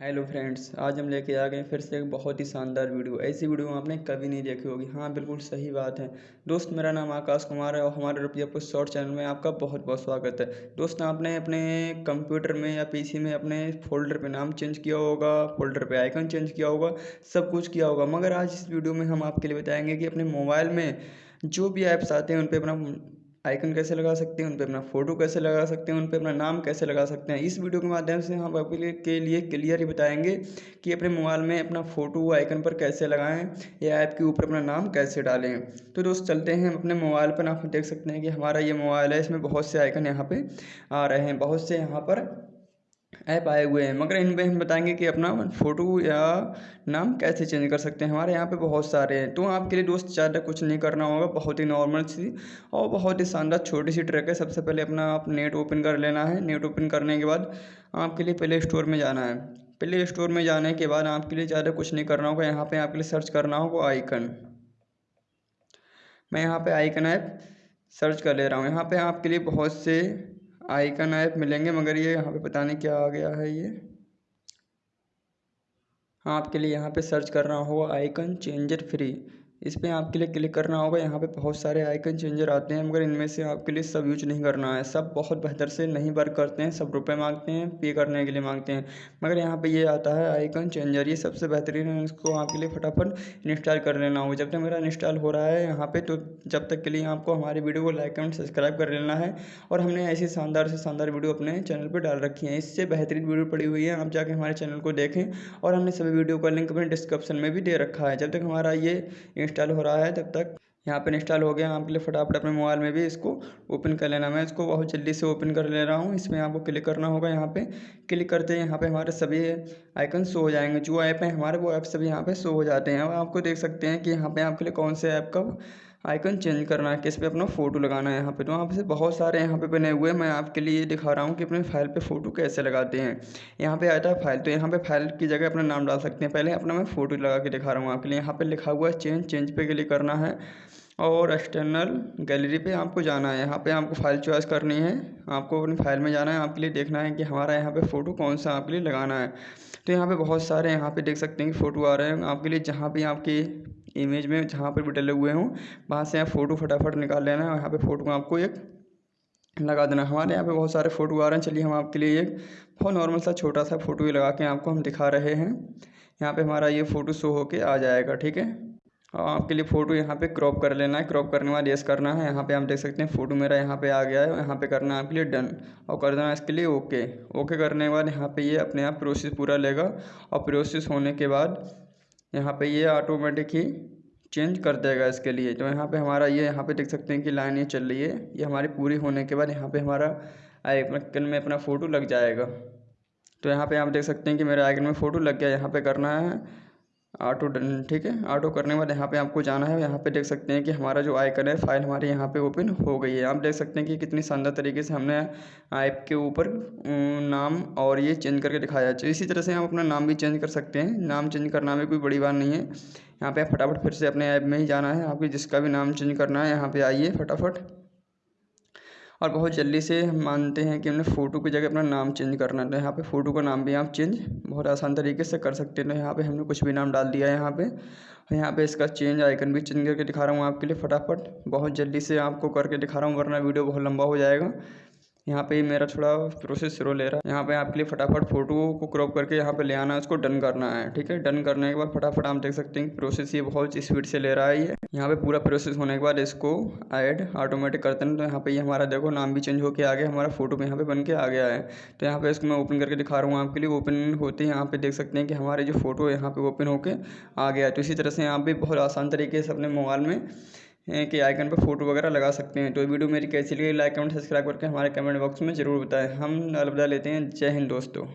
Hello friends, आज हम लेके आ गए फिर से एक बहुत ही शानदार वीडियो। ऐसी वीडियो आपने कभी नहीं देखी होगी। हाँ बिल्कुल सही बात है। दोस्त, मेरा नाम आकाश कुमार है और हमारे रुपया पुष्ट शॉर्ट चैनल में आपका बहुत बहुत स्वागत है। दोस्त, आपने अपने कंप्यूटर में या पीसी में अपने फोल्डर पे नाम चेंज किया होगा, फोल्डर पे आइकन चेंज किया होगा, सब कुछ किया होगा। मगर आज इस वीडियो में हम आपके लिए बताएँगे कि अपने मोबाइल में जो भी ऐप्स आते हैं, उन पर अपना आइकन कैसे लगा सकते हैं, उन पर अपना फ़ोटो कैसे लगा सकते हैं, उन पर अपना नाम कैसे लगा सकते हैं। इस वीडियो के माध्यम से हम आपके के लिए क्लियर ही बताएँगे कि अपने मोबाइल में अपना फ़ोटो आइकन पर कैसे लगाएँ या ऐप के ऊपर अपना नाम कैसे डालें। तो दोस्त, चलते हैं हम अपने मोबाइल पर। आप देख सकते हैं कि हमारा ये मोबाइल है, इसमें बहुत से आइकन यहाँ पर आ रहे हैं, बहुत से यहाँ पर ऐप आए हुए हैं। मगर इन पर हम बताएँगे कि अपना फ़ोटो या नाम कैसे चेंज कर सकते हैं। हमारे यहाँ पे बहुत सारे हैं। तो आपके लिए दोस्त, ज़्यादा कुछ नहीं करना होगा। बहुत ही नॉर्मल सी और बहुत ही शानदार छोटी सी ट्रैक है। सबसे पहले अपना आप नेट ओपन कर लेना है। नेट ओपन करने के बाद आपके लिए प्ले स्टोर में जाना है। प्ले स्टोर में जाने के बाद आपके लिए ज़्यादा कुछ नहीं करना होगा। यहाँ पर आपके लिए सर्च करना होगा आइकन मैं यहाँ पर आइकन ऐप सर्च कर ले रहा हूँ। यहाँ पर आपके लिए बहुत से आइकन ऐप मिलेंगे, मगर ये यहाँ पे पता नहीं क्या आ गया है ये। हाँ आपके लिए यहाँ पे सर्च कर रहा हूँ आइकन चेंजर फ्री इस पर आपके लिए क्लिक करना होगा। यहाँ पे बहुत सारे आइकन चेंजर आते हैं, मगर इनमें से आपके लिए सब यूज़ नहीं करना है। सब बहुत बेहतर से नहीं वर्क करते हैं, सब रुपए मांगते हैं पे करने के लिए मांगते हैं। मगर यहाँ पे ये आता है आइकन चेंजर ये सबसे बेहतरीन है, इसको आपके लिए फटाफट इंस्टॉल कर लेना होगा। जब तक मेरा इंस्टॉल हो रहा है यहाँ पर तो जब तक के लिए आपको हमारी वीडियो को लाइक एंड सब्सक्राइब कर लेना है। और हमने ऐसी शानदार से शानदार वीडियो अपने चैनल पर डाल रखी है। इससे बेहतरीन वीडियो पड़ी हुई है, आप जाके हमारे चैनल को देखें। और हमने सभी वीडियो का लिंक अपने डिस्क्रिप्शन में भी दे रखा है। जब तक हमारा ये इंस्टॉल हो रहा है तब तक। यहाँ पर इंस्टॉल हो गया, आपके लिए फटाफट अपने मोबाइल में भी इसको ओपन कर लेना। मैं इसको बहुत जल्दी से ओपन कर ले रहा हूँ। इसमें आपको क्लिक करना होगा यहाँ पे। क्लिक करते हैं यहाँ पे हमारे सभी आइकन शो हो जाएँगे। जो ऐप हैं, हमारे वो ऐप सभी यहाँ पे शो हो जाते हैं। अब आपको देख सकते हैं कि यहाँ पे आपके लिए कौन से ऐप का आइकन चेंज करना है, किस पे अपना फ़ोटो लगाना है यहाँ पे। तो यहाँ पे बहुत सारे यहाँ पे बने हुए हैं, मैं आपके लिए दिखा रहा हूँ कि अपने फ़ाइल पे फ़ोटो कैसे लगाते हैं। यहाँ पे आता है फ़ाइल तो यहाँ पे फ़ाइल की जगह अपना नाम डाल सकते हैं। पहले अपना मैं फ़ोटो लगा के दिखा रहा हूँ आपके लिए। यहाँ पर लिखा हुआ है चेंज चेंज पे क्लिक करना है। और एक्सटर्नल गैलरी पे आपको जाना है। यहाँ पे आपको फ़ाइल चॉइस करनी है। आपको अपनी फ़ाइल में जाना है। आपके लिए देखना है कि हमारा यहाँ पे फ़ोटो कौन सा आपके लिए लगाना है। तो यहाँ पे बहुत सारे यहाँ पे देख सकते हैं कि फ़ोटो आ रहे हैं। आपके लिए जहाँ भी आपकी इमेज में जहाँ पर भी डले हुए हों, वहाँ से आप फ़ोटो फटाफट निकाल लेना है यहाँ पर फ़ोटो आपको एक लगा देना। हमारे यहाँ पे बहुत सारे फ़ोटो आ रहे हैं। चलिए हम आपके लिए एक बहुत नॉर्मल सा छोटा सा फ़ोटो ही लगा के आपको हम दिखा रहे हैं। यहाँ पे हमारा ये फ़ोटो शो होके आ जाएगा, ठीक है? और आपके लिए फ़ोटो यहाँ पे क्रॉप कर लेना है। क्रॉप करने बाद येस करना है। यहाँ पे आप देख सकते हैं फ़ोटो मेरा यहाँ पे आ गया है यहाँ पे करना है आपके लिए डन और कर देना इसके लिए ओके ओके करने के बाद यहाँ पे ये अपने आप प्रोसेस पूरा लेगा और प्रोसेस होने के बाद यहाँ पे ये ऑटोमेटिक ही चेंज कर देगा इसके लिए। तो यहाँ पे हमारा ये, यहाँ पे देख सकते हैं कि लाइन ये चल रही है। ये हमारी पूरी होने के बाद यहाँ पे हमारा आइकन में अपना फ़ोटो लग जाएगा। तो यहाँ पे आप देख सकते हैं कि मेरे आइकन में फ़ोटो लग गया। यहाँ पे करना है ऑटो डन ठीक है? ऑटो करने के बाद यहाँ पे आपको जाना है। यहाँ पे देख सकते हैं कि हमारा जो आइकन है फ़ाइल हमारी यहाँ पे ओपन हो गई है। आप देख सकते हैं कि कितनी शानदार तरीके से हमने ऐप के ऊपर नाम और ये चेंज करके दिखाया है। इसी तरह से हम अपना नाम भी चेंज कर सकते हैं। नाम चेंज करना में कोई बड़ी बात नहीं है। यहाँ पे फटाफट फिर से अपने ऐप में ही जाना है। आपको जिसका भी नाम चेंज करना है, यहाँ पर आइए फटाफट। और बहुत जल्दी से हम मानते हैं कि हमने फ़ोटो की जगह अपना नाम चेंज करना है। तो यहाँ पे फ़ोटो का नाम भी आप चेंज बहुत आसान तरीके से कर सकते हैं। तो यहाँ पे हमने कुछ भी नाम डाल दिया है यहाँ पे। और यहाँ पे इसका चेंज आइकन भी चेंज करके दिखा रहा हूँ आपके लिए फटाफट। बहुत जल्दी से आपको करके दिखा रहा हूँ, वरना वीडियो बहुत लंबा हो जाएगा। यहाँ पे मेरा थोड़ा प्रोसेस स्लो ले रहा है यहाँ पे आपके लिए फटाफट फ़ोटो को क्रॉप करके यहाँ पे ले आना है उसको डन करना है ठीक है डन करने के बाद फटाफट आप देख सकते हैं प्रोसेस ये बहुत स्पीड से ले रहा है ये यहाँ पे पूरा प्रोसेस होने के बाद इसको ऐड ऑटोमेटिक करते हैं तो यहाँ पे ये हमारा देखो नाम भी चेंज होकर आ गया हमारा फ़ोटो भी यहाँ पे बन के आ गया है तो यहाँ पे इसको मैं ओपन करके दिखा रहा हूँ आपके लिए ओपन होते ही यहाँ पे देख सकते हैं कि हमारे जो फ़ोटो यहाँ पे ओपन होके आ गया है तो इसी तरह से यहाँ पे बहुत आसान तरीके से अपने मोबाइल में के आइकन पर फ़ोटो वगैरह लगा सकते हैं। तो वीडियो मेरी कैसी लगी, लाइक, कमेंट, सब्सक्राइब करके हमारे कमेंट बॉक्स में ज़रूर बताएँ। हम अलविदा लेते हैं। जय हिंद दोस्तों।